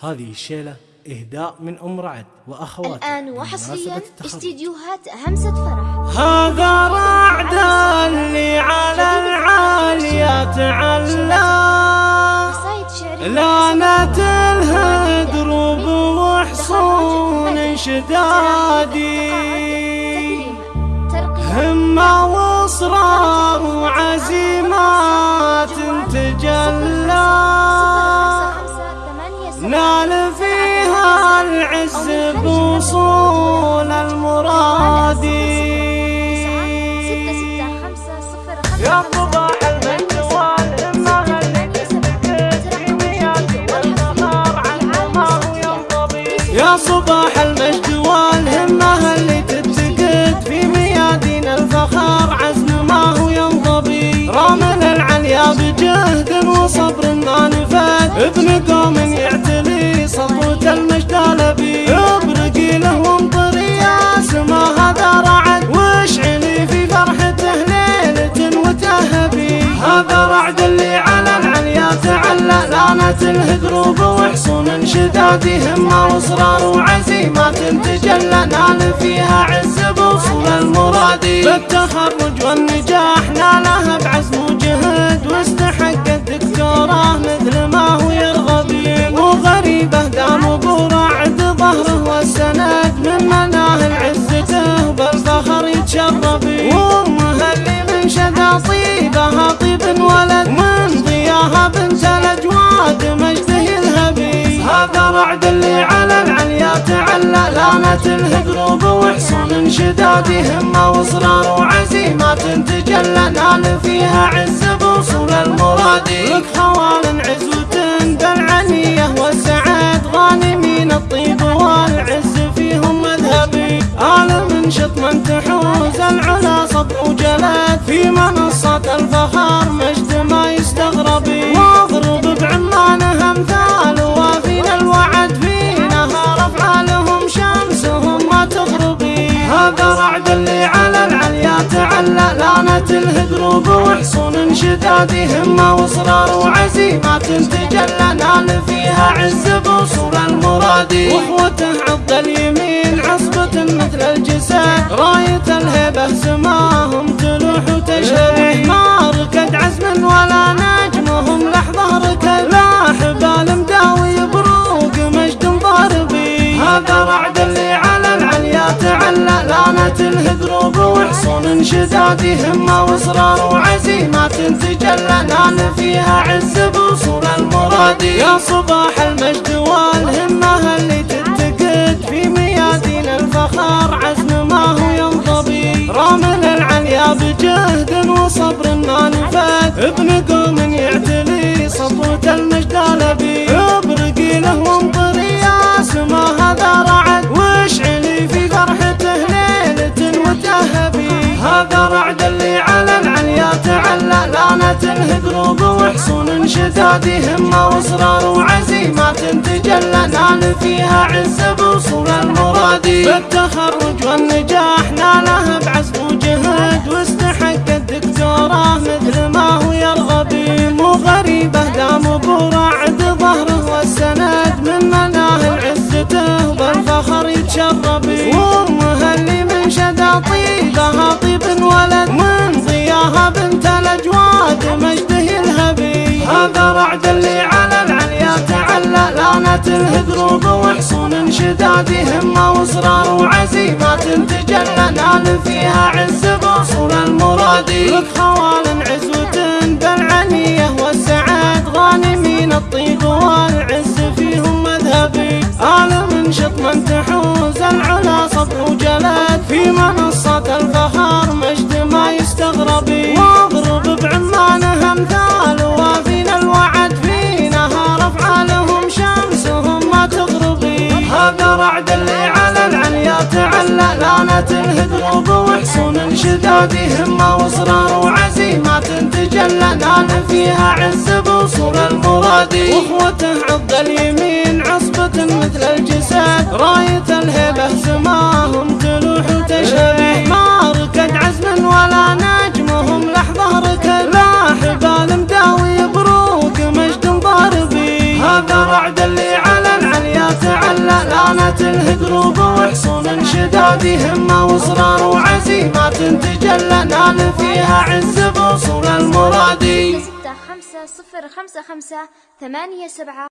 هذه الشيلة إهداء من أم رعد وأخواتها. الآن وحصريا. استديوهات همسة فرح. هذا رعد اللي على قصايد شعرية لعنة الهدروب وحصون شدادي همة واصرار وعزيمات تجلى. يا صباح المجد والهمة اللي تتقد في ميادين الفخر عزم ما هو ينضبي. رامل العليا بجهد وصبر ما نفد. ابن هذا رعد اللي على العليا تعلى لانت الهدروب وحصون شداد همة واصرار وعزيمات تجلى نال فيها عز بوصول المراد. بالتخرج والنجاح نالها بعزم وجهد واستحق الدكتوراه مثل ما هو يرغب. وغريبه دام ابو رعد ظهره والسند من مناهل عزته بالفخر يتشرب. رعد اللي على العليا تعلى لانت الهدروب وحصون شداد همه واصرار وعزيمات تجلى نال فيها عز بوصول المراد. لك خوال عزوة بالعنية والسعاد غانمين الطيب والعز فيهم مذهبي آل من تحوز العلا صب وجلاد في منصة الفخر الهدروب وحصون شداد همه واصرار وعزيمات تجلى نال فيها عز بوصول المراد؟ واخوته عض اليمين عصبة مثل الجسد راية الهبة وحصون شداد همة واصرار وعزيمات تجلى نال فيها عز بوصول المراد. يا صباح المجد والهمة اللي تتقد في ميادين الفخر عزم ما هو ينضبي. رامل العليا بجهد وصبر ما نفد ابن قوم يعتلي سطوة المجد لبي. ابرقي له لانت الهدروب وحصون شداد همه واصرار وعزيمات تجلى نال فيها عز بوصول المراد بالتخرج والنجاح نالها الهدروب وحصون شداد همه واصرار وعزيمات تجلى نال فيها عز بوصول المراد. لك خوال عزوة بالعنية والسعاد غانمين الطيب والعز. لانت الهدروب وحصون شداد همة واصرار وعزيمات تجلى نال فيها عز بوصول المراد. واخوته عض اليمين لانت الهدروب وحصون شدادي همة واصرار وعزيمات تجلى نال فيها عز بوصول المرادي. ستة خمسة صفر خمسة خمسة ثمانية سبعة